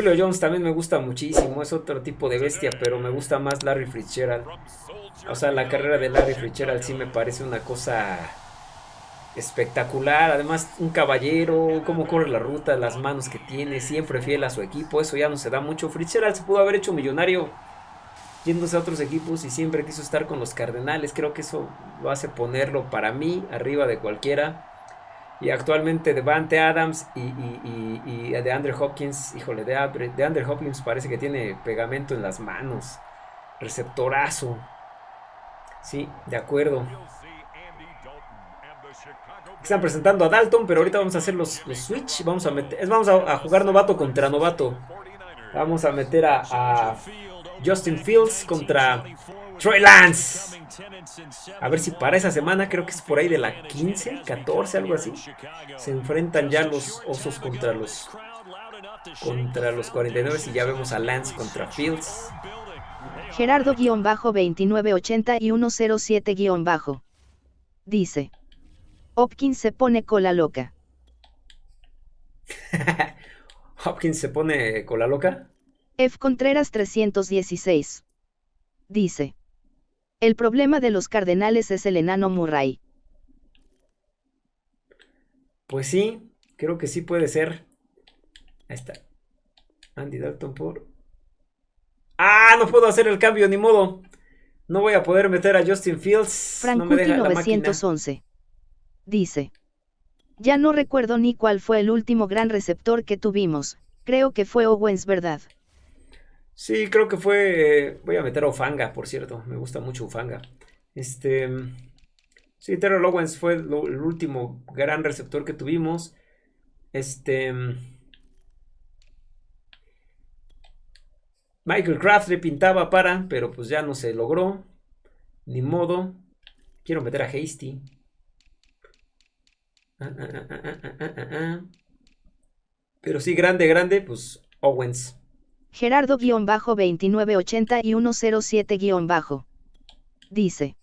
Julio Jones también me gusta muchísimo, es otro tipo de bestia, pero me gusta más Larry Fitzgerald. O sea, la carrera de Larry Fitzgerald sí me parece una cosa espectacular. Además, un caballero, cómo corre la ruta, las manos que tiene, siempre fiel a su equipo. Eso ya no se da mucho. Fitzgerald se pudo haber hecho millonario yéndose a otros equipos y siempre quiso estar con los Cardenales. Creo que eso lo hace ponerlo para mí arriba de cualquiera. Y actualmente Devante Adams y, y, de Andre Hopkins, híjole, de, de Andre Hopkins parece que tiene pegamento en las manos. Receptorazo. Sí, de acuerdo. Están presentando a Dalton, pero ahorita vamos a hacer los, switch. Vamos a meter, vamos a, jugar novato contra novato. Vamos a meter a Justin Fields contra Troy Lance. A ver si para esa semana, creo que es por ahí de la 15, 14, algo así. Se enfrentan ya los osos contra los contra los 49 y ya vemos a Lance contra Fields. Gerardo-2980 y 107- dice. Hopkins se pone cola loca. ¿Hopkins se pone cola loca? F. Contreras 316. Dice. El problema de los cardenales es el enano Murray. Pues sí, creo que sí puede ser. Ahí está. Andy Dalton por... ¡Ah! No puedo hacer el cambio, ni modo. No voy a poder meter a Justin Fields. Frank 911. Dice. Ya no recuerdo ni cuál fue el último gran receptor que tuvimos. Creo que fue Owens, ¿verdad? Sí, creo que fue. Voy a meter a Ufanga, por cierto. Me gusta mucho Ufanga. Este. Sí, Terrell Owens fue el último gran receptor que tuvimos. Este. Michael Kraft le pintaba para, pero pues ya no se logró. Ni modo. Quiero meter a Hasty. Ah, ah, ah, pero sí, grande, grande, pues Owens. Gerardo-2980 y 107- dice.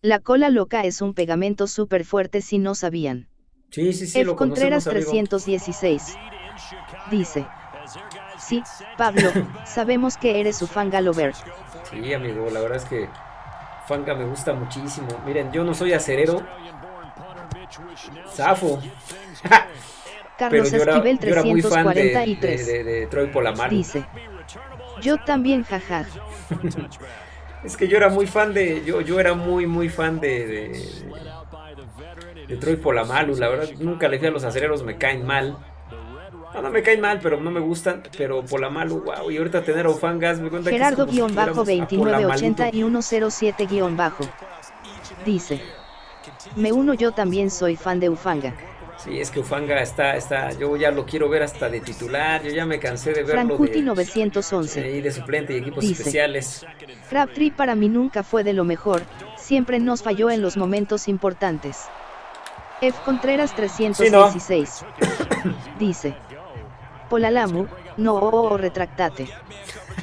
La cola loca es un pegamento súper fuerte si no sabían. Sí, sí, sí. F. Contreras 316. Dice. Sí, Pablo, sabemos que eres su fan Galover. Sí, amigo, la verdad es que Fanga me gusta muchísimo. Miren, yo no soy acerero. Zafo. Carlos Esquivel 343. De, de, Troy Polamalu. Dice. Yo también, jaja. es que yo era muy fan de. Yo, yo era muy, muy fan de. de, Troy Polamalu. La verdad, nunca le fui a los acereros, me caen mal. No, no me caen mal, pero no me gustan. Pero Polamalu, wow. Y ahorita tener a Ufangas, me cuenta Gerardo-2980 y 107- dice. Me uno, yo también soy fan de Ufanga. Sí, es que Ufanga está, está, yo ya lo quiero ver hasta de titular, yo ya me cansé de verlo de, 911. Y de suplente y equipos especiales. Crabtree para mí nunca fue de lo mejor, siempre nos falló en los momentos importantes. F. Contreras 316. Dice. Polalamu, no, o retractate.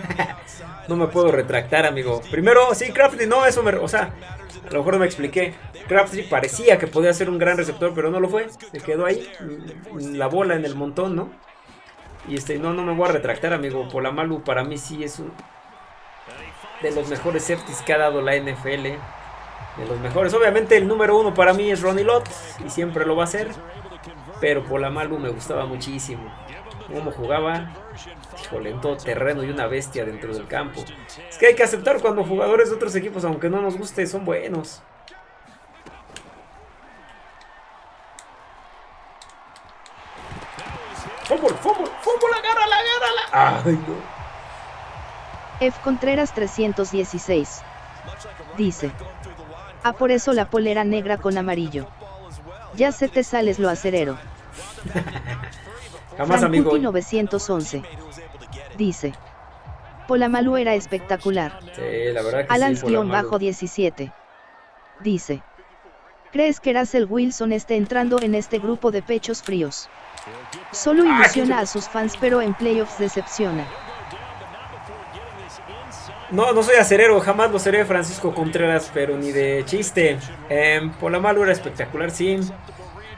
no me puedo retractar, amigo. Primero, sí, Crabtree, no, eso me, o sea, a lo mejor no me expliqué. Crabtree parecía que podía ser un gran receptor, pero no lo fue. Se quedó ahí, la bola en el montón, ¿no? Y este, no, no me voy a retractar, amigo. Polamalu para mí sí es un de los mejores safeties que ha dado la NFL. De los mejores. Obviamente el número uno para mí es Ronnie Lott. Y siempre lo va a ser. Pero Polamalu me gustaba muchísimo. Cómo jugaba. Híjole, en todo terreno y una bestia dentro del campo. Es que hay que aceptar cuando jugadores de otros equipos, aunque no nos guste, son buenos. Fútbol, fútbol, fútbol, agárrala, agárrala. Ay, no. F. Contreras 316. Dice. Ah, por eso la polera negra con amarillo. Ya se te sales lo acerero. Jamás, amigo. 911. Dice. Polamalu era espectacular. Sí, la verdad que Alans-17. Dice. ¿Crees que Russell Wilson esté entrando en este grupo de pechos fríos? Solo ah, ilusiona a sus fans, pero en playoffs decepciona. No, no soy acerero, jamás lo seré Francisco Contreras, pero ni de chiste. Eh, Polamalu era espectacular, sí.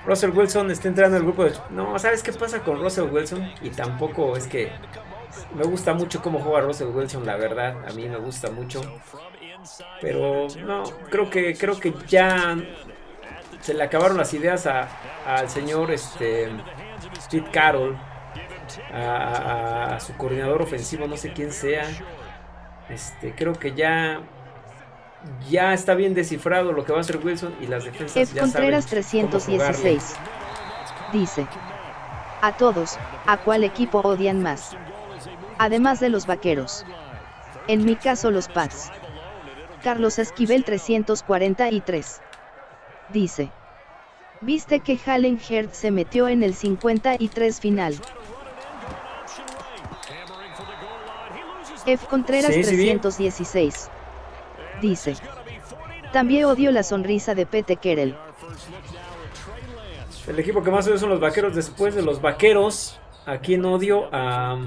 Russell Wilson está entrando en el grupo de... No, ¿sabes qué pasa con Russell Wilson? Y tampoco es que Me gusta mucho cómo juega Russell Wilson, la verdad. A mí me gusta mucho. Pero no, creo que, creo que ya se le acabaron las ideas al señor este, Pete Carroll. A, su coordinador ofensivo, no sé quién sea. Este, creo que ya ya está bien descifrado lo que va a hacer Wilson y las defensas F. ya Contreras 316 dice: A todos, ¿a cuál equipo odian más? Además de los vaqueros. En mi caso, los Pats. Carlos Esquivel 343 dice: ¿Viste que Hallen Herd se metió en el 53 final? F. Contreras 316 dice. También odio la sonrisa de Pete Kerel. El equipo que más odio son los vaqueros después de los vaqueros. Aquí en odio a...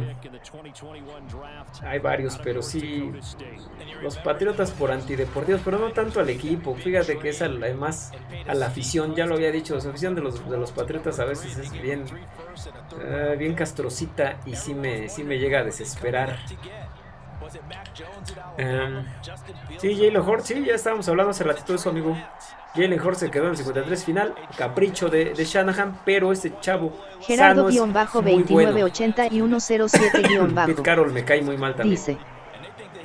hay varios, pero sí. Los patriotas por antideportivos, pero no tanto al equipo. Fíjate que es además a la afición, ya lo había dicho, la afición de los, de los patriotas a veces es bien, eh, bien castrocita y sí me, sí me llega a desesperar. Um, sí, Hort, sí, ya estábamos hablando hace ratito de eso, amigo. Jalen Hort se quedó en el 53 final, capricho de, de Shanahan, pero este chavo. Gerardo-2980 y 107-bajo. Pete Carroll me cae muy mal también. Dice.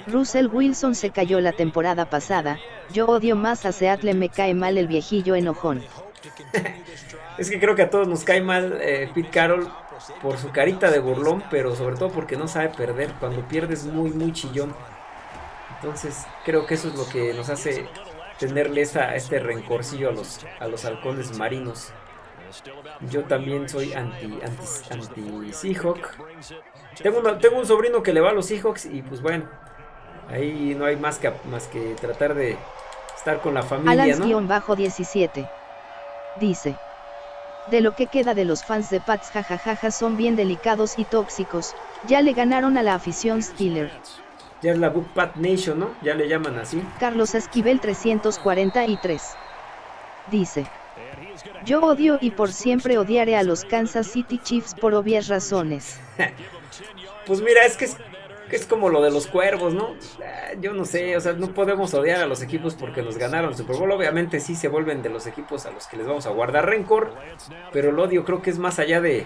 Russell Wilson se cayó la temporada pasada. Yo odio más a Seattle, me cae mal el viejillo enojón. es que creo que a todos nos cae mal eh, Pete Carroll por su carita de burlón, pero sobre todo porque no sabe perder. Cuando pierdes muy, muy chillón. Entonces creo que eso es lo que nos hace tenerle esta, este rencorcillo a los, a los halcones marinos. Yo también soy anti, anti, anti. Tengo, tengo un sobrino que le va a los Seahawks y pues bueno, ahí no hay más que, más que tratar de estar con la familia, bajo 17 dice de lo que queda de los fans de Pats jajajaja son bien delicados y tóxicos, ya le ganaron a la afición Steeler. Ya es la Book Pat Nation, ¿no? Ya le llaman así. Carlos Esquivel 343. Dice. Yo odio y por siempre odiaré a los Kansas City Chiefs por obvias razones. pues mira, es que es es como lo de los cuervos, ¿no? Ah, yo no sé, o sea, no podemos odiar a los equipos porque nos ganaron Super Bowl. Obviamente sí se vuelven de los equipos a los que les vamos a guardar rencor, pero el odio creo que es más allá de,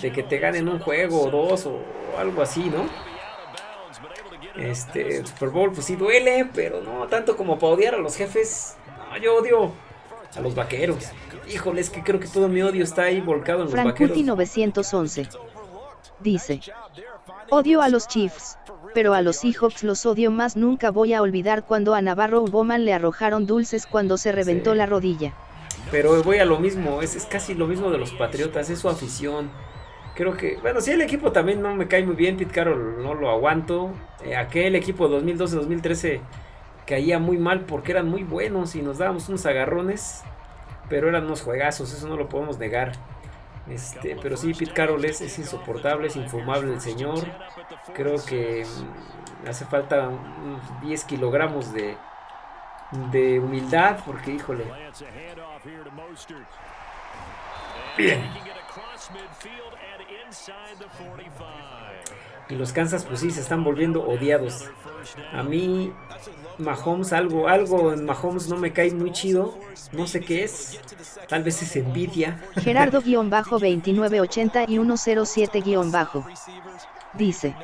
de que te ganen un juego o dos o algo así, ¿no? Este, el Super Bowl pues sí duele, pero no tanto como para odiar a los jefes. No, yo odio a los vaqueros. Híjole, es que creo que todo mi odio está ahí volcado en los vaqueros. 911 dice Odio a los Chiefs, pero a los Seahawks los odio más. Nunca voy a olvidar cuando a Navarro Bowman le arrojaron dulces cuando se reventó la rodilla. Pero voy a lo mismo, es, casi lo mismo de los Patriotas, es su afición. Creo que, bueno, sí, el equipo también no me cae muy bien, Pete Carroll no lo aguanto. Eh, aquel equipo 2012-2013 caía muy mal porque eran muy buenos y nos dábamos unos agarrones, pero eran unos juegazos, eso no lo podemos negar. Este, pero sí, Pete Carroll es, insoportable, es infumable el señor. Creo que mm, hace falta unos 10 kilogramos de, de humildad, porque híjole. Bien. Y los Kansas, pues sí, se están volviendo odiados. A mí, Mahomes, algo, algo en Mahomes no me cae muy chido. No sé qué es. Tal vez es envidia. Gerardo-2980 y 107- dice: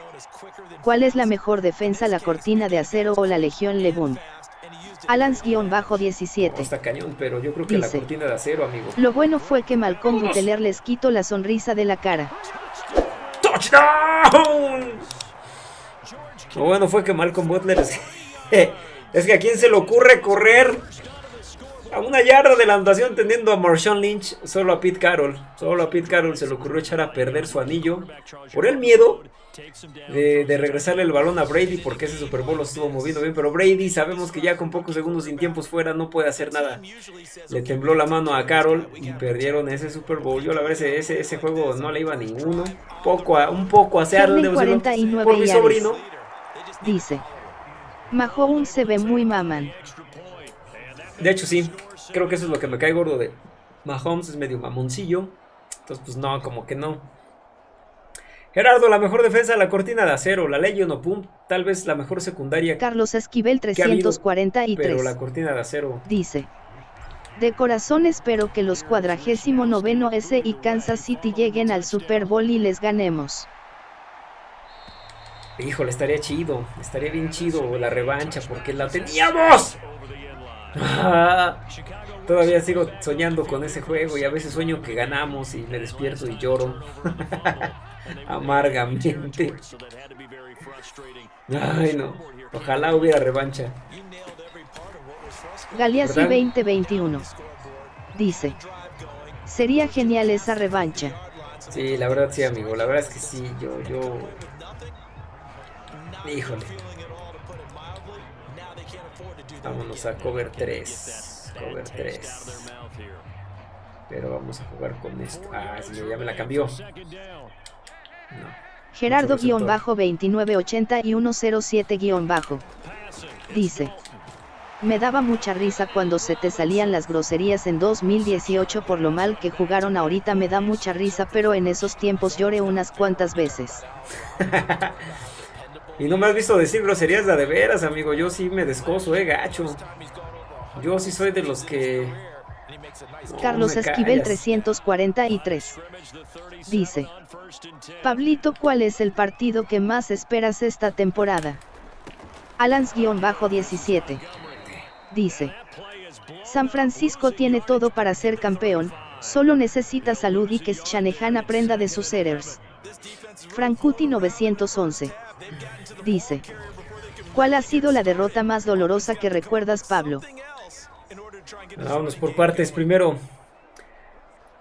¿Cuál es la mejor defensa, la cortina de acero o la Legión Lebón? Alans-17. Está cañón, pero yo creo que la cortina de acero, amigo. Lo bueno fue que Malcolm Butler les quitó la sonrisa de la cara. ¡Touchdown! Lo bueno fue que Malcolm Butler es, que a quién se le ocurre correr a una yarda de la anotación tendiendo a Marshawn Lynch, solo a Pete Carroll. Solo a Pete Carroll se le ocurrió echar a perder su anillo por el miedo de, regresarle el balón a Brady porque ese Super Bowl lo estuvo moviendo bien. Pero Brady sabemos que ya con pocos segundos sin tiempos fuera no puede hacer nada. Le tembló la mano a Carroll y perdieron ese Super Bowl. Yo la verdad ese, ese, juego no le iba a ninguno. Poco a, un poco a Seattle por mi sobrino. Dice. Mahomes se ve muy maman. De hecho sí, creo que eso es lo que me cae gordo de Mahomes, es medio mamoncillo. Entonces pues no, como que no. Gerardo, la mejor defensa de la cortina de acero, la ley Pum, tal vez la mejor secundaria. Carlos Esquivel 343. pero la cortina de acero. Dice. De corazón espero que los cuadragésimo noveno S y Kansas City lleguen al Super Bowl y les ganemos. Híjole, estaría chido, estaría bien chido la revancha porque la teníamos. Todavía sigo soñando con ese juego y a veces sueño que ganamos y me despierto y lloro. amargamente. Ay, no. Ojalá hubiera revancha. Galeazzi 2021. Dice. Sería genial esa revancha. Sí, la verdad sí, amigo. La verdad es que sí. Yo, yo... Híjole. Vámonos a cover 3. Cover 3. Pero vamos a jugar con esto. Ah, sí, ya me la cambió. Gerardo-2980 y 107- dice. Me daba mucha risa cuando se te salían las groserías en 2018 por lo mal que jugaron ahorita me da mucha risa pero en esos tiempos lloré unas cuantas veces. y no me has visto decir groserías de, de veras amigo, yo sí me descoso, eh, gacho. Yo sí soy de los que... Carlos Esquivel 343. Dice. Pablito, ¿cuál es el partido que más esperas esta temporada? Alans-17. Dice. San Francisco tiene todo para ser campeón, solo necesita salud y que Shanahan aprenda de sus errors. Frankuti 911. Dice. ¿Cuál ha sido la derrota más dolorosa que recuerdas, Pablo? Vámonos por partes. Primero,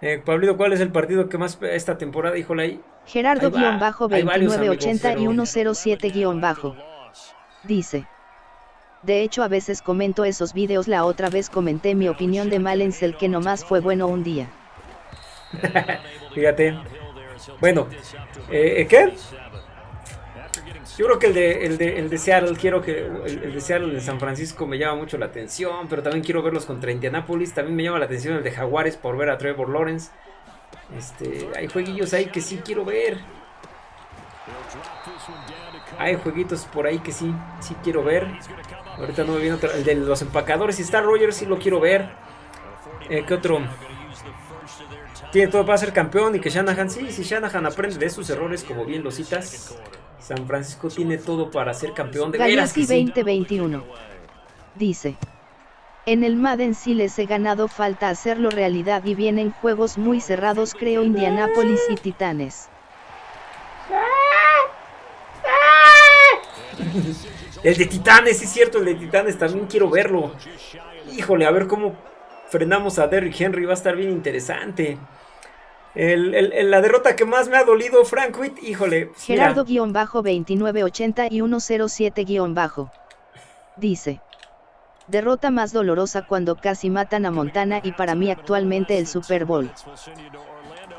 eh, Pablito, ¿cuál es el partido que más esta temporada? Híjole ahí. Gerardo-2980 y 107- Dice. De hecho a veces comento esos vídeos la otra vez comenté mi opinión de Malens el que nomás fue bueno un día. Fíjate. Bueno, eh, ¿qué? Yo creo que el de, el de, el de Seattle, quiero que el, de Seattle de San Francisco me llama mucho la atención, pero también quiero verlos contra Indianapolis. También me llama la atención el de Jaguares por ver a Trevor Lawrence. Este, hay jueguillos ahí que sí quiero ver. Hay jueguitos por ahí que sí, sí quiero ver. Ahorita no me viene otro. El de los empacadores y Star Rogers sí lo quiero ver. Eh, ¿Qué otro? Tiene todo para ser campeón y que Shanahan, sí, si Shanahan aprende de sus errores como bien lo citas. San Francisco tiene todo para ser campeón de veras 2021. Dice. En el Madden sí les he ganado falta hacerlo realidad y vienen juegos muy cerrados creo Indianapolis y Titanes. El de Titanes, es cierto, el de Titanes también quiero verlo. Híjole, a ver cómo frenamos a Derrick Henry, va a estar bien interesante. El, la derrota que más me ha dolido, Frank Witt, híjole. Pues Gerardo-2980 y 107- dice. Derrota más dolorosa cuando casi matan a Montana y para mí actualmente el Super Bowl.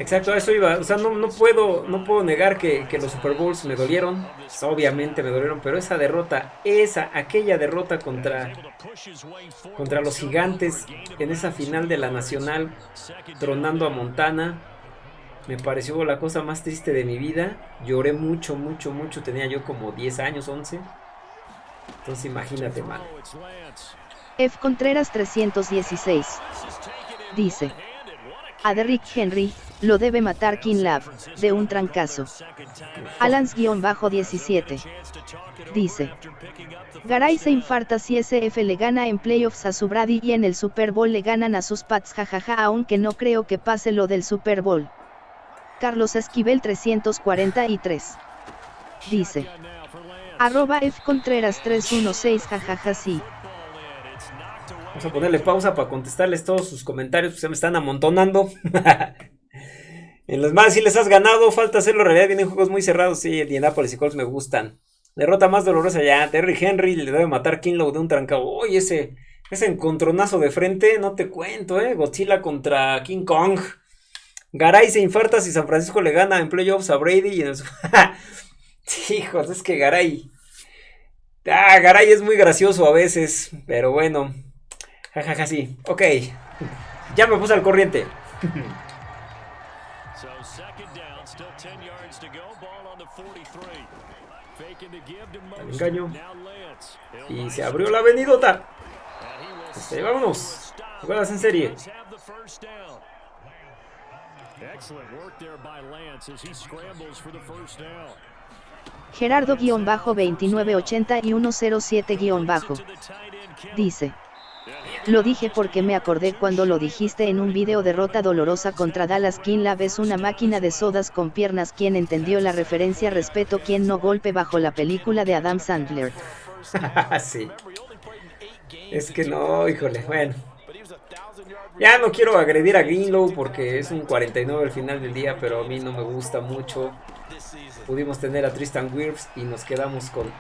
Exacto, a eso iba. O sea, no, puedo, no puedo negar que, los Super Bowls me dolieron. Obviamente me dolieron, pero esa derrota, esa, aquella derrota contra, contra los gigantes en esa final de la Nacional, tronando a Montana, me pareció la cosa más triste de mi vida. Lloré mucho, mucho, mucho. Tenía yo como 10 años, 11. Entonces imagínate, mal. F. Contreras 316. Dice. A Derrick Henry, lo debe matar King Love, de un trancazo. Alans-17. Dice. Garay se infarta si SF le gana en playoffs a su Brady y en el Super Bowl le ganan a sus Pats jajaja aunque no creo que pase lo del Super Bowl. Carlos Esquivel 343. Dice. Arroba F Contreras 316 jajaja sí. Vamos a ponerle pausa para contestarles todos sus comentarios, pues se me están amontonando. en los más si les has ganado, falta hacerlo realidad, vienen juegos muy cerrados, sí, el Indianapolis y Colts me gustan. Derrota más dolorosa ya, Terry Henry le debe matar Kinlow de un trancado. Uy, ese, ese encontronazo de frente, no te cuento, eh, Godzilla contra King Kong. Garay se infarta si San Francisco le gana en playoffs a Brady y en el... Hijos, es que Garay... Ah, Garay es muy gracioso a veces, pero bueno. Jajaja, ja, ja, sí. Ok. Ya me puse al corriente. engaño. Y se abrió la avenidota. Este, vámonos. Jugadas en serie. Gerardo-2980 y 107- dice. Lo dije porque me acordé cuando lo dijiste en un video derrota dolorosa contra Dallas King la es una máquina de sodas con piernas quien entendió la referencia respeto quien no golpe bajo la película de Adam Sandler. sí. Es que no, híjole, bueno. Ya no quiero agredir a Greenlow porque es un 49 al final del día, pero a mí no me gusta mucho. Pudimos tener a Tristan Wirfs y nos quedamos con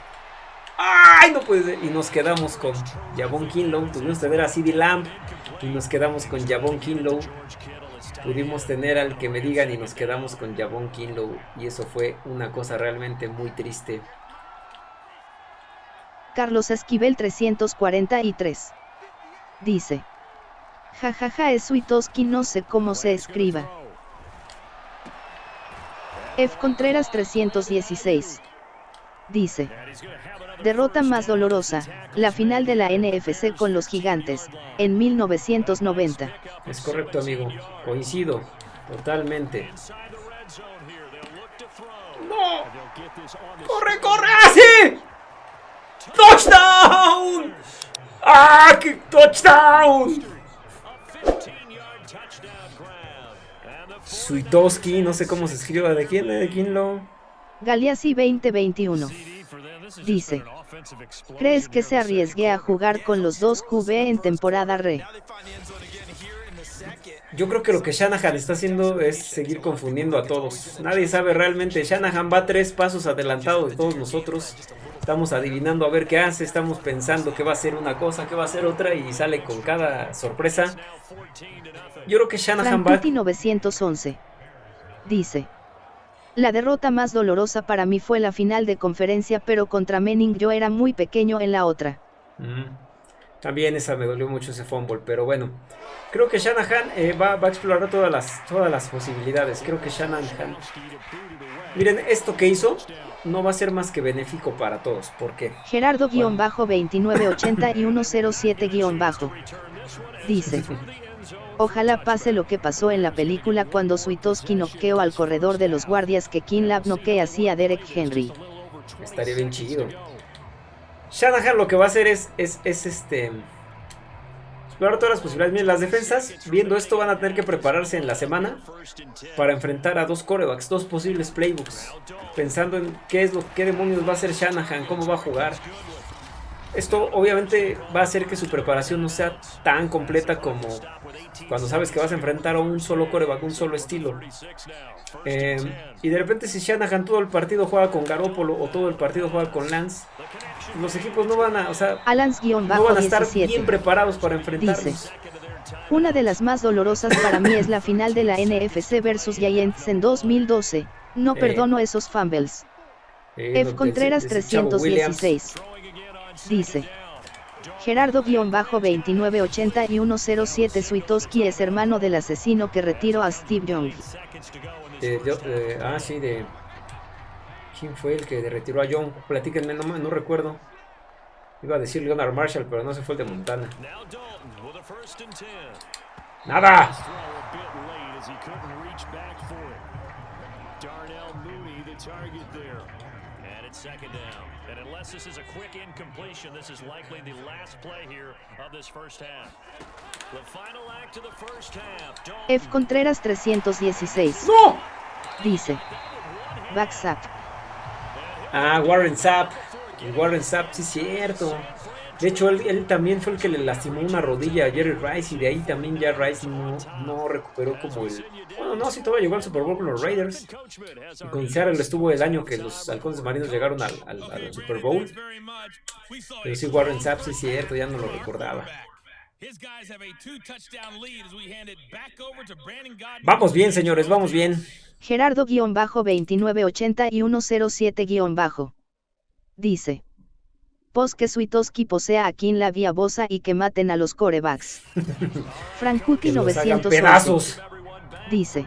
¡Ay! No puede. Y nos quedamos con Javon Kinlow. Tuvimos que tener a CD Lamb. Y nos quedamos con Javon Kinlow. Pudimos tener al que me digan y nos quedamos con Javon Kinlow. Y eso fue una cosa realmente muy triste. Carlos Esquivel 343. Dice. Jajaja ja, ja, es Suitoski no sé cómo se escriba. F. Contreras 316. Dice. Derrota más dolorosa, la final de la NFC con los gigantes, en 1990. Es correcto amigo, coincido, totalmente. ¡No! ¡Corre, corre! ¡Así! ¡Ah, ¡Touchdown! ¡Ah, qué touchdown! Suitoski, no sé cómo se escriba, ¿de quién? ¿De quién lo? Galeazzi 2021. Dice, ¿crees que se arriesgue a jugar con los dos QB en temporada re? Yo creo que lo que Shanahan está haciendo es seguir confundiendo a todos. Nadie sabe realmente. Shanahan va tres pasos adelantado de todos nosotros. Estamos adivinando a ver qué hace. Estamos pensando que va a ser una cosa, que va a ser otra. Y sale con cada sorpresa. Yo creo que Shanahan va... 911 dice. La derrota más dolorosa para mí fue la final de conferencia pero contra Menning yo era muy pequeño en la otra. Mm. También esa me dolió mucho ese fumble, pero bueno. Creo que Shanahan eh, va, a explorar todas las, todas las posibilidades. Creo que Shanahan... Miren, esto que hizo no va a ser más que benéfico para todos. ¿Por qué? Gerardo-2980 y 107- dice... Ojalá pase lo que pasó en la película cuando Suitoski noqueó al corredor de los guardias que Kinlab noquea así a Derek Henry. Estaría bien chido. Shanahan lo que va a hacer es, es, es este explorar todas las posibilidades. Miren, las defensas, viendo esto, van a tener que prepararse en la semana para enfrentar a dos corebacks, dos posibles playbooks. Pensando en qué es lo qué demonios va a hacer Shanahan, cómo va a jugar. Esto obviamente va a hacer que su preparación no sea tan completa como cuando sabes que vas a enfrentar a un solo coreback, un solo estilo. Eh, y de repente si Shanahan todo el partido juega con Garoppolo o todo el partido juega con Lance, los equipos no van a, o sea, no van a estar bien preparados para enfrentarlos. una de las más dolorosas para mí es la final de la NFC versus Giants en 2012. No eh. perdono esos fumbles. Eh, F. Contreras 316 dice. Gerardo-2980 y 107 Suitoski es hermano del asesino que retiró a Steve Young. ah, sí, de... ¿Quién fue el que retiró a Young? Platíquenme, no, no recuerdo. Iba a decir Leonard Marshall, pero no se fue el de Montana. ¡Nada! second down. Unless this is a quick incompletion, this is likely the last play here of this first half. The final act of the first half. F. Contreras 316. ¡No! Dice. Back Zap. Ah, Warren Sapp. Warren Sapp, sí, cierto. De hecho, él, también fue el que le lastimó una rodilla a Jerry Rice y de ahí también ya Rice no, no recuperó como el... Bueno, no, sí todavía llegó al Super Bowl con los Raiders. Y con Seattle estuvo el año que los halcones marinos llegaron al, Super Bowl. Pero sí, Warren Sapp, sí cierto, ya no lo recordaba. Vamos bien, señores, vamos bien. Gerardo-2980 y 107- dice. Pos que Suitoski posea a quien la vía bosa y que maten a los corebacks. Frankuti 900 pedazos. Dice.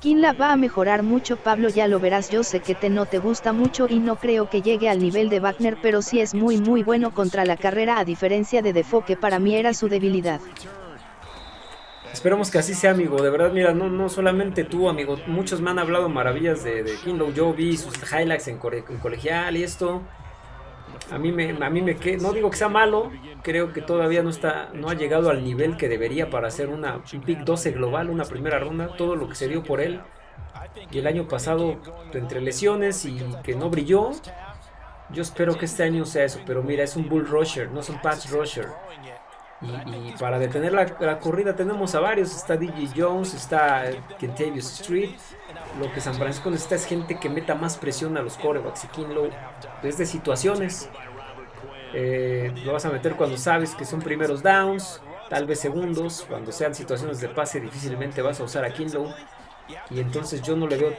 Kinla va a mejorar mucho Pablo ya lo verás yo sé que te no te gusta mucho y no creo que llegue al nivel de Wagner pero sí es muy muy bueno contra la carrera a diferencia de Defoe que para mí era su debilidad. Esperemos que así sea, amigo. De verdad, mira, no, no solamente tú, amigo. Muchos me han hablado maravillas de, de Yo vi sus highlights en, colegial y esto. A mí me, a mí me no digo que sea malo, creo que todavía no está, no ha llegado al nivel que debería para hacer una un pick 12 global, una primera ronda. Todo lo que se dio por él y el año pasado entre lesiones y que no brilló. Yo espero que este año sea eso, pero mira, es un bull rusher, no es un pass rusher. Y, para detener la, corrida tenemos a varios. Está DJ Jones, está Kentavious Street. Lo que San Francisco necesita es gente que meta más presión a los corebacks. Y Kinlow desde situaciones. Eh, lo vas a meter cuando sabes que son primeros downs, tal vez segundos. Cuando sean situaciones de pase, difícilmente vas a usar a Kinlow. Y entonces yo no le veo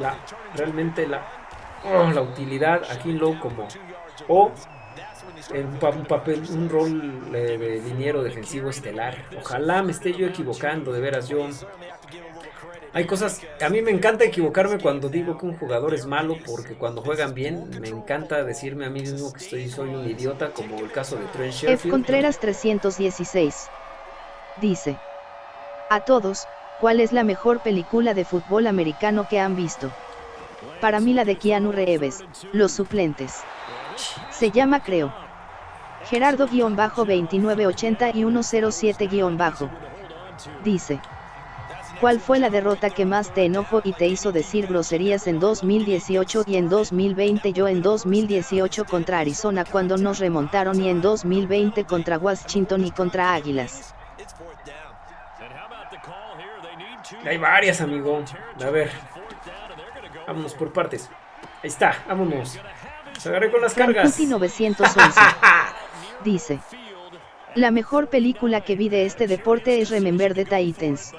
la, realmente la, oh, la utilidad a Kinlow como o un, papel, un rol de, liniero defensivo estelar. Ojalá me esté yo equivocando, de veras yo. Hay cosas, a mí me encanta equivocarme cuando digo que un jugador es malo porque cuando juegan bien me encanta decirme a mí mismo que estoy, soy un idiota como el caso de Trent Sherfield. F. Contreras 316 dice, a todos, ¿cuál es la mejor película de fútbol americano que han visto? Para mí la de Keanu Reeves, Los Suplentes. Se llama Creo. Gerardo-2980 y 107- dice. ¿Cuál fue la derrota que más te enojó y te hizo decir groserías en 2018 y en 2020? Yo en 2018 contra Arizona cuando nos remontaron y en 2020 contra Washington y contra Águilas. Hay varias, amigo. A ver. Vámonos por partes. Ahí está, vámonos. Se agarré con las cargas. 911. dice. La mejor película que vi de este deporte es Remember the Titans.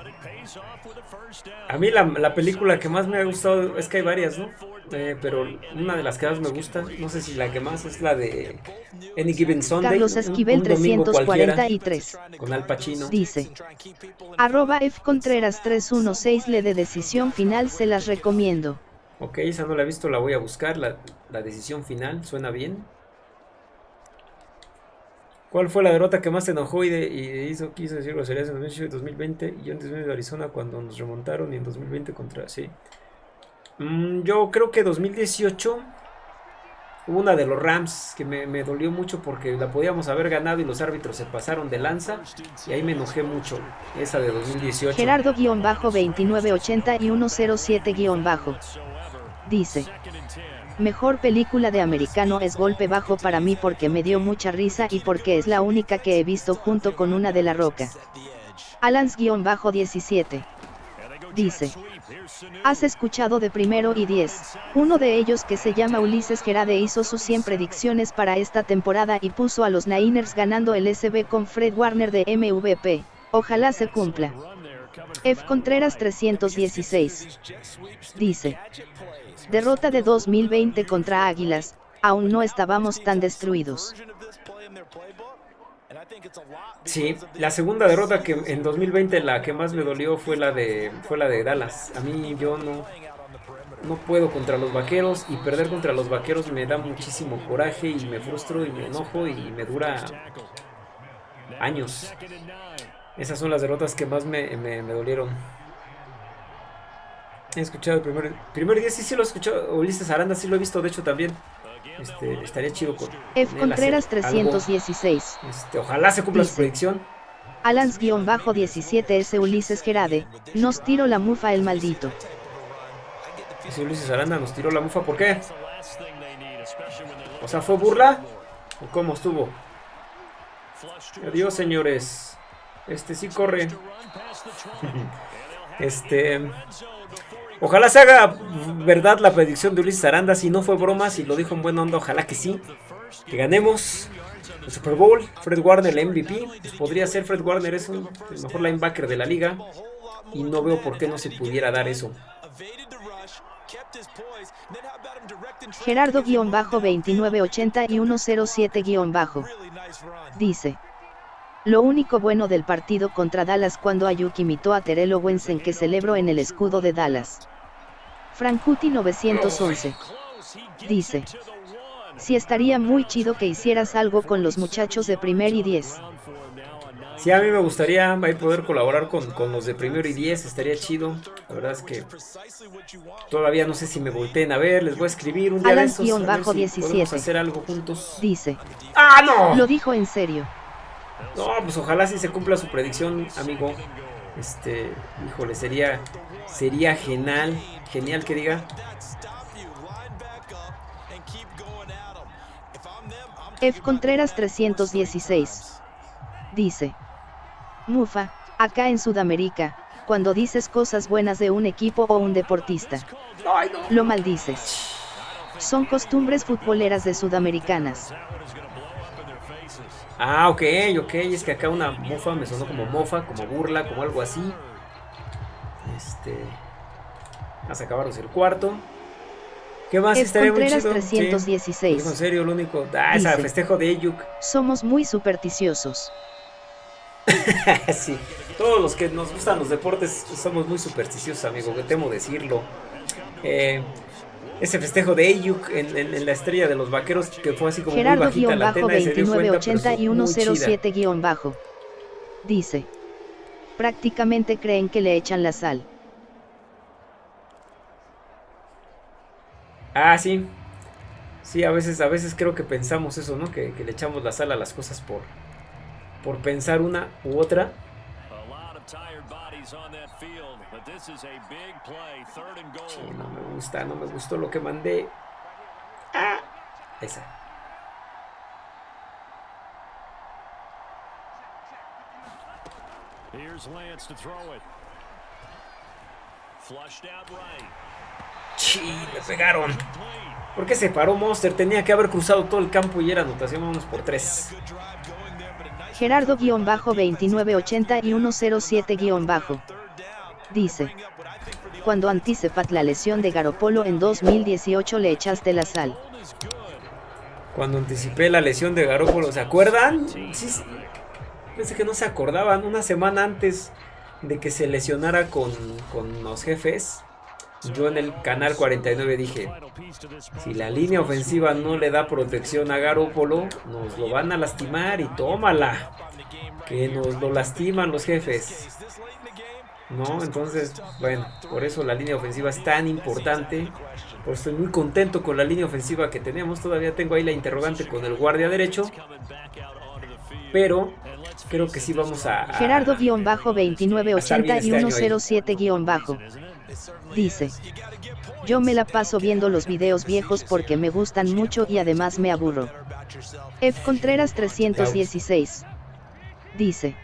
A mí la, película que más me ha gustado, es que hay varias, ¿no? Eh, pero una de las que más me gusta, no sé si la que más es la de Any Given Sunday. Carlos Esquivel 343. Con Al Pacino. Dice. Arroba F Contreras 316 le de decisión final se las recomiendo. Ok, esa no la he visto, la voy a buscar. La, la decisión final, suena bien. ¿Cuál fue la derrota que más te enojó y, hizo, quiso decir groserías en 2020 y en 2020 de Arizona cuando nos remontaron y en 2020 contra... Sí. Mm, yo creo que 2018 hubo una de los Rams que me, dolió mucho porque la podíamos haber ganado y los árbitros se pasaron de lanza y ahí me enojé mucho. Esa de 2018. Gerardo-2980 y 107- dice. Mejor película de americano es Golpe Bajo para mí porque me dio mucha risa y porque es la única que he visto junto con una de La Roca. Alans-17. Dice. Has escuchado de primero y diez. Uno de ellos que se llama Ulises Gerade hizo sus 100 predicciones para esta temporada y puso a los Niners ganando el SB con Fred Warner de MVP. Ojalá se cumpla. F. Contreras 316. Dice. Derrota de 2020 contra Águilas, aún no estábamos tan destruidos. Sí, la segunda derrota que en 2020 la que más me dolió fue la de fue la de Dallas. A mí yo no no puedo contra los vaqueros y perder contra los vaqueros me da muchísimo coraje y me frustro y me enojo y me dura años. Esas son las derrotas que más me, me dolieron. He escuchado el primer, primer día, sí, sí lo he escuchado. Ulises Aranda, sí lo he visto, de hecho también. Este, estaría chido con. F. Contreras 316. Este, ojalá se cumpla su predicción. Alans-17 S. Ulises Gerade. Nos tiró la mufa el maldito. Ese Ulises Aranda nos tiró la mufa, ¿por qué? O sea, ¿fue burla? ¿O cómo estuvo? Adiós, señores. Este sí corre. este. Ojalá se haga verdad la predicción de Ulises Aranda. Si no fue broma, si lo dijo en buena onda, ojalá que sí. Que ganemos el Super Bowl. Fred Warner, el MVP. Pues podría ser Fred Warner, es el mejor linebacker de la liga. Y no veo por qué no se pudiera dar eso. Gerardo-2980 y 107- dice. Lo único bueno del partido contra Dallas cuando Ayuk imitó a Terrell Owens en que celebró en el escudo de Dallas. Frankuti 911. Dice. Si estaría muy chido que hicieras algo con los muchachos de primer y 10. Sí, a mí me gustaría poder colaborar con, los de primero y 10, estaría chido. La verdad es que todavía no sé si me volteen a ver, les voy a escribir un día de estos, a bajo 17. hacer algo juntos. Dice. ¡Ah, no! Lo dijo en serio. No, pues ojalá sí se cumpla su predicción, amigo. Este, híjole, sería sería genial, genial que diga. F Contreras 316 dice Mufa, acá en Sudamérica, cuando dices cosas buenas de un equipo o un deportista, lo maldices. Son costumbres futboleras de sudamericanas. Ah, ok, ok, es que acá una mofa me sonó como mofa, como burla, como algo así. Este... Hasta acabaros el cuarto. ¿Qué más estaría muy chido? 316. en serio, lo único. Ah, esa festejo de Eyuk. Somos muy supersticiosos. sí, todos los que nos gustan los deportes somos muy supersticiosos, amigo, que temo decirlo. Eh, ese festejo de Ayuk en, la estrella de los vaqueros que fue así como Gerardo muy bajita la tena 2980 y 107 guion bajo. Dice. Prácticamente creen que le echan la sal. Ah, sí. Sí, a veces, a veces creo que pensamos eso, ¿no? Que, que le echamos la sal a las cosas por, por pensar una u otra. Sí, no me gusta, no me gustó lo que mandé. Ah, esa. Sí, me pegaron. ¿Por qué se paró Monster? Tenía que haber cruzado todo el campo y era anotación. Vamos por tres. Gerardo-2980 y 107- dice. Cuando anticipat la lesión de Garopolo en 2018 le echaste la sal. Cuando anticipé la lesión de Garopolo, ¿se acuerdan? Sí. sí. Pensé que no se acordaban. Una semana antes de que se lesionara con, con los jefes, yo en el canal 49 dije, si la línea ofensiva no le da protección a Garópolo, nos lo van a lastimar y tómala. Que nos lo lastiman los jefes. ¿No? Entonces, bueno, por eso la línea ofensiva es tan importante. Por estoy muy contento con la línea ofensiva que tenemos. Todavía tengo ahí la interrogante con el guardia derecho. Pero creo que sí vamos a... Gerardo-2980 y 107- Dice. Yo me la paso viendo los videos viejos porque me gustan mucho y además me aburro. F. Contreras 316. Dice.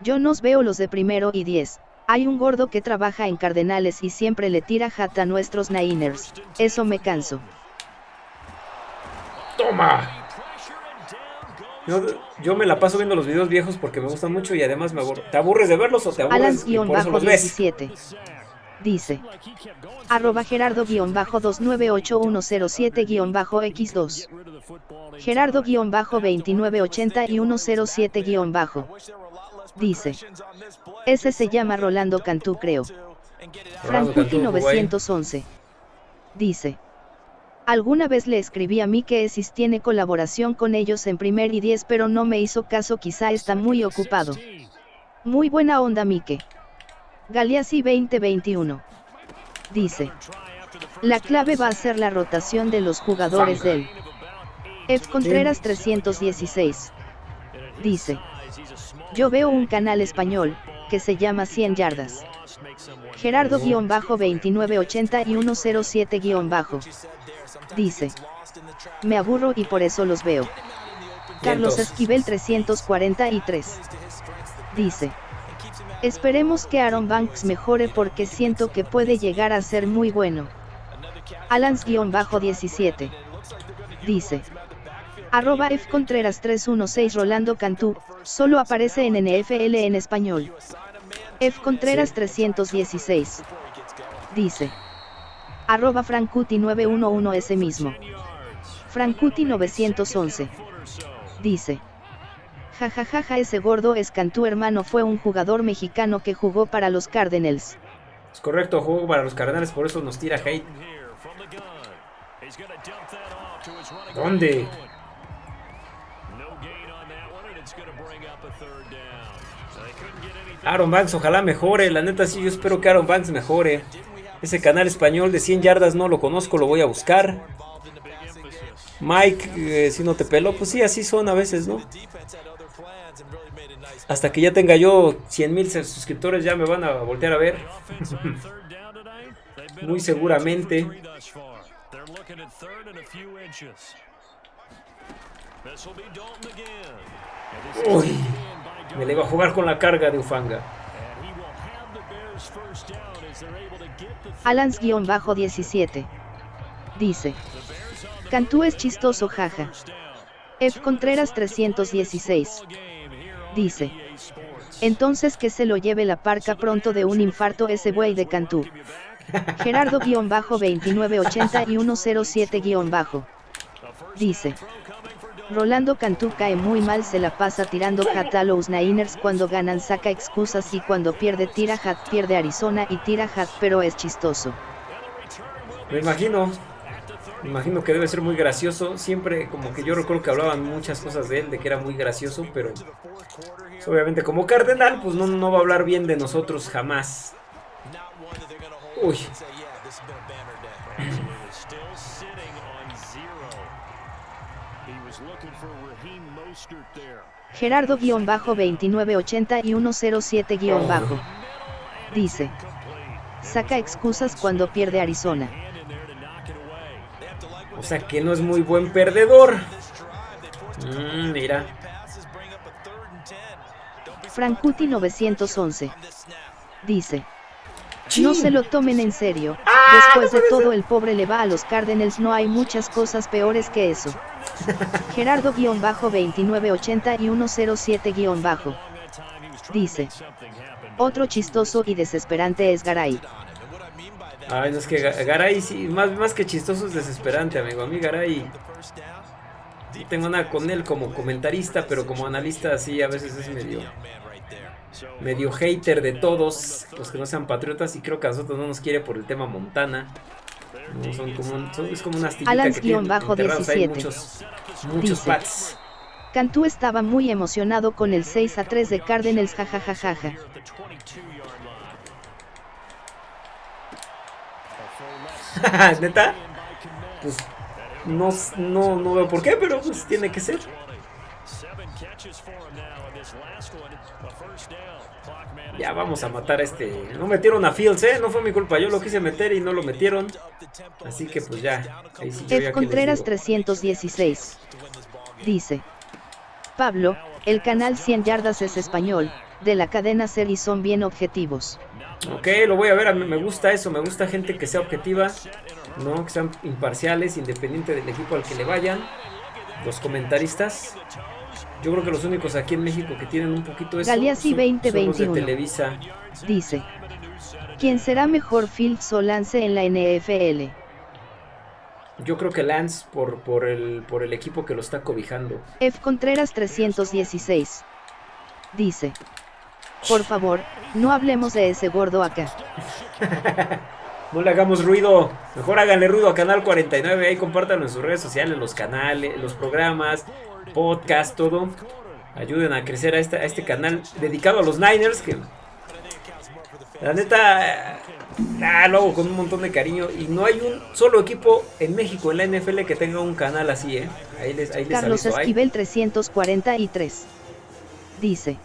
Yo nos veo los de primero y 10. Hay un gordo que trabaja en Cardenales y siempre le tira jata a nuestros Niners. Eso me canso. ¡Toma! Yo, me la paso viendo los videos viejos porque me gustan mucho y además me aburro. ¿Te aburres de verlos o te aburres y por eso los ves? Dice. Arroba Gerardo-2981007-X2. Gerardo-2980 y 107- dice. Ese se llama Rolando Cantú creo. Frankuti 911. Dice. Alguna vez le escribí a mí que Esis tiene colaboración con ellos en primer y 10 pero no me hizo caso quizá está muy ocupado. Muy buena onda Mike. Galeazzi 2021. Dice. La clave va a ser la rotación de los jugadores del F. Contreras 316. Dice. Yo veo un canal español, que se llama 100 yardas. Gerardo-2980 y 107- dice. Me aburro y por eso los veo. Carlos Esquivel 343. Dice. Esperemos que Aaron Banks mejore porque siento que puede llegar a ser muy bueno. Alans-17. Dice. Arroba F Contreras 316 Rolando Cantú, solo aparece en NFL en español. F Contreras 316. Dice. Arroba Frankuti 911 ese mismo. Frankuti 911. Dice. Jajajaja ese gordo es Cantú hermano fue un jugador mexicano que jugó para los Cardinals. Es correcto, jugó para los Cardinals, por eso nos tira hate. ¿Dónde? Aaron Banks, ojalá mejore. La neta, sí, yo espero que Aaron Banks mejore. Ese canal español de 100 yardas no lo conozco, lo voy a buscar. Mike, eh, si no te pelo, pues sí, así son a veces, ¿no? Hasta que ya tenga yo 100 mil suscriptores ya me van a voltear a ver. Muy seguramente. Uy, me le iba a jugar con la carga de Ufanga. Alans-17 dice: Cantú es chistoso, jaja. F. Contreras 316 dice: Entonces que se lo lleve la parca pronto de un infarto ese buey de Cantú. Gerardo-2980 y 107- dice: Rolando Cantú cae muy mal, se la pasa tirando hat a los Niners cuando ganan, saca excusas y cuando pierde, tira hat, pierde Arizona y tira hat, pero es chistoso. Me imagino, me imagino que debe ser muy gracioso. Siempre, como que yo recuerdo que hablaban muchas cosas de él, de que era muy gracioso, pero obviamente, como Cardenal, pues no, no va a hablar bien de nosotros jamás. Uy. Gerardo-2980 y 107- dice. Saca excusas cuando pierde Arizona. O sea que no es muy buen perdedor. Mm, mira. Frankuti 911 dice. No se lo tomen en serio. Ah, Después de todo el pobre le va a los Cardinals no hay muchas cosas peores que eso. Gerardo-2980 y 107- dice. Otro chistoso y desesperante es Garay. Ay, no es que Garay sí, más, más que chistoso es desesperante, amigo. A mí Garay tengo nada con él como comentarista, pero como analista sí a veces es medio medio hater de todos los que no sean patriotas y creo que a nosotros no nos quiere por el tema Montana. No, son como, son, es como una astillita que tienen bajo 17. muchos, muchos pats. Cantú estaba muy emocionado con el 6 a 3 de Cardinals jajajajaja. ¿Neta? Pues no, no, no veo por qué, pero pues tiene que ser. Ya vamos a matar a este. No metieron a Fields, ¿eh? No fue mi culpa. Yo lo quise meter y no lo metieron. Así que pues ya. Ahí sí F. Contreras 316. Dice. Pablo, el canal 100 yardas es español, de la cadena Ser y son bien objetivos. Ok, lo voy a ver, a mí me gusta eso, me gusta gente que sea objetiva, no que sean imparciales, independiente del equipo al que le vayan. Los comentaristas, yo creo que los únicos aquí en México que tienen un poquito eso Galeazzi son, 2021 son los de Televisa. Dice, ¿quién será mejor Fields o Lance en la NFL? Yo creo que Lance por, por, el, por el equipo que lo está cobijando. F. Contreras 316. Dice. Por favor, no hablemos de ese gordo acá. no le hagamos ruido. Mejor háganle ruido a Canal 49. Ahí compártanlo en sus redes sociales, los canales, los programas, podcast, todo. Ayuden a crecer a, esta, a este canal dedicado a los Niners. Que la neta, ah, lo hago con un montón de cariño. Y no hay un solo equipo en México, en la NFL, que tenga un canal así, ¿eh? Ahí les, ahí les Carlos aviso, Esquivel 343. Dice.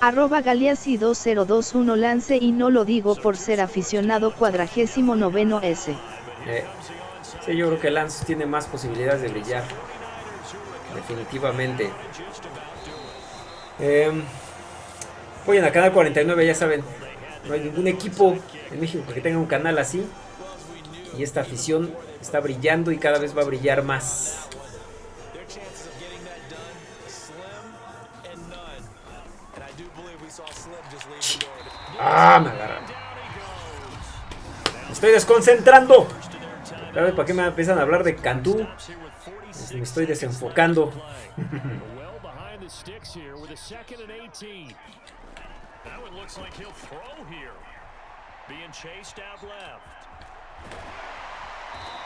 Arroba Galeazzi 2021 lance y no lo digo por ser aficionado cuadragésimo noveno S. Eh, sí, yo creo que Lance tiene más posibilidades de brillar. Definitivamente. Eh, vayan a Canal 49, ya saben. No hay ningún equipo en México que tenga un canal así. Y esta afición está brillando y cada vez va a brillar más. Ah, me agarran. Me estoy desconcentrando. ¿Sabes para qué me empiezan a hablar de Cantú? Pues me estoy desenfocando.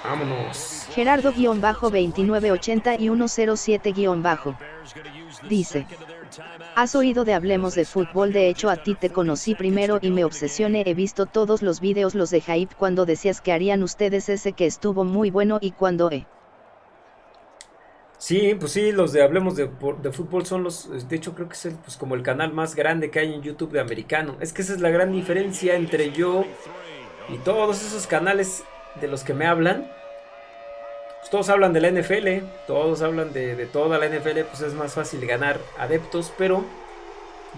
Vámonos. Gerardo-2980 y 107- dice. Has oído de Hablemos de Fútbol, de hecho a ti te conocí primero y me obsesioné, he visto todos los videos los de Hype cuando decías que harían ustedes ese que estuvo muy bueno y cuando he. Sí, pues sí, los de Hablemos de, Fútbol son los, de hecho creo que es pues como el canal más grande que hay en YouTube de americano. Es que esa es la gran diferencia entre yo y todos esos canales de los que me hablan, pues todos hablan de la NFL, todos hablan de, toda la NFL, pues es más fácil ganar adeptos, pero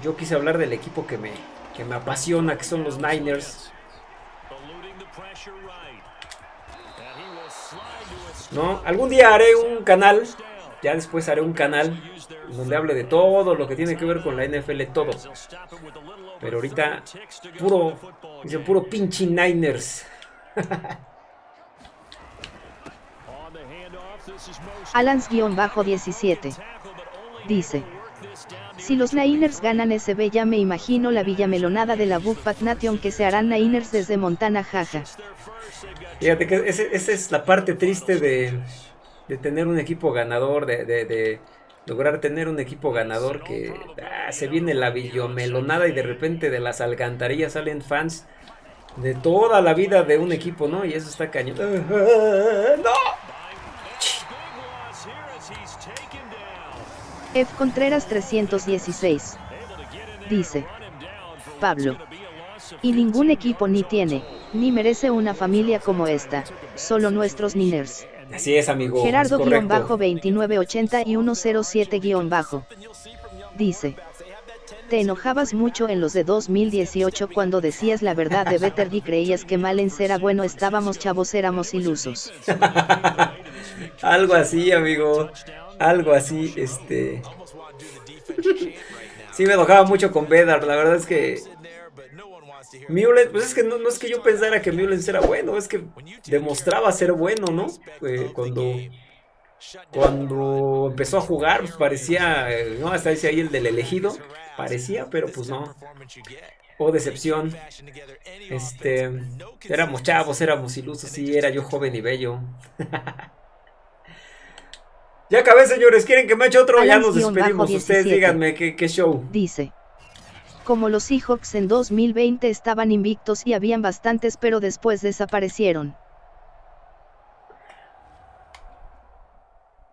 yo quise hablar del equipo que me, que me apasiona, que son los Niners. No, algún día haré un canal, ya después haré un canal donde hable de todo lo que tiene que ver con la NFL, todo. Pero ahorita, puro, dice puro pinche Niners. Alans-17. Dice. Si los Niners ganan SB ya me imagino la villamelonada de la Buckpack Nation que se harán Niners desde Montana, jaja. Fíjate que esa es la parte triste de, tener un equipo ganador, de, lograr tener un equipo ganador que ah, se viene la villamelonada y de repente de las alcantarillas salen fans de toda la vida de un equipo, ¿no? Y eso está cañón. ¡No! F. Contreras 316. Dice. Pablo. Y ningún equipo ni tiene, ni merece una familia como esta, solo nuestros Niners. Así es, amigo. Gerardo-2980 y 107- Dice. Te enojabas mucho en los de 2018 cuando decías la verdad de Better y creías que Malens era bueno, estábamos chavos, éramos ilusos. Algo así, amigo algo así, este... sí me enojaba mucho con Bedard, la verdad es que... Mullens, pues es que no, es que yo pensara que Mullens era bueno, es que demostraba ser bueno, ¿no? Eh, cuando cuando empezó a jugar, pues parecía, no, hasta dice ahí el del elegido, parecía, pero pues no. Oh, decepción. Este, éramos chavos, éramos ilusos, sí, era yo joven y bello. Ya acabé, señores. ¿Quieren que me eche otro? ya nos despedimos. Ustedes díganme ¿qué, qué show. Dice. Como los Seahawks en 2020 estaban invictos y habían bastantes pero después desaparecieron.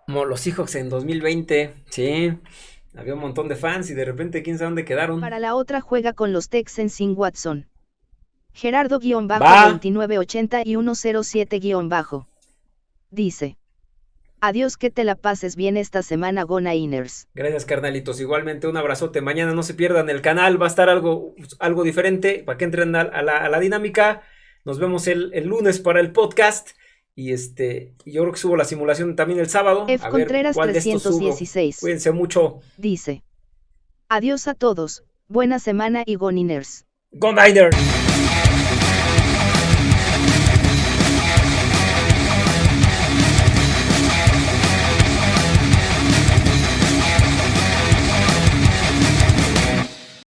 Como los Seahawks en 2020, sí. Había un montón de fans y de repente quién sabe dónde quedaron. Para la otra juega con los Texans sin Watson. Gerardo-2980 y 107- dice. Adiós, que te la pases bien esta semana, Gona Inners. Gracias, carnalitos. Igualmente, un abrazote. Mañana no se pierdan el canal, va a estar algo, algo diferente para que entren a, la, dinámica. Nos vemos el, lunes para el podcast. Y este, yo creo que subo la simulación también el sábado. F. Contreras 316. Cuídense mucho. Dice. Adiós a todos. Buena semana y Go Niners. Go Niners.